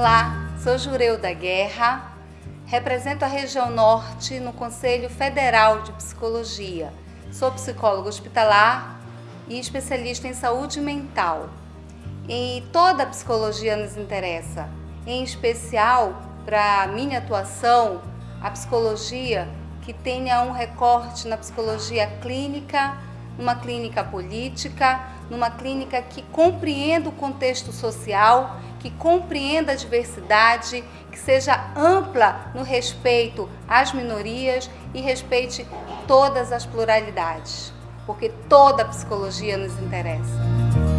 Olá, sou Jureu da Guerra, represento a região norte no Conselho Federal de Psicologia. Sou psicólogo hospitalar e especialista em saúde mental. E toda a psicologia nos interessa, em especial para minha atuação, a psicologia que tenha um recorte na psicologia clínica, numa clínica política, numa clínica que compreenda o contexto social, que compreenda a diversidade, que seja ampla no respeito às minorias e respeite todas as pluralidades, porque toda a psicologia nos interessa.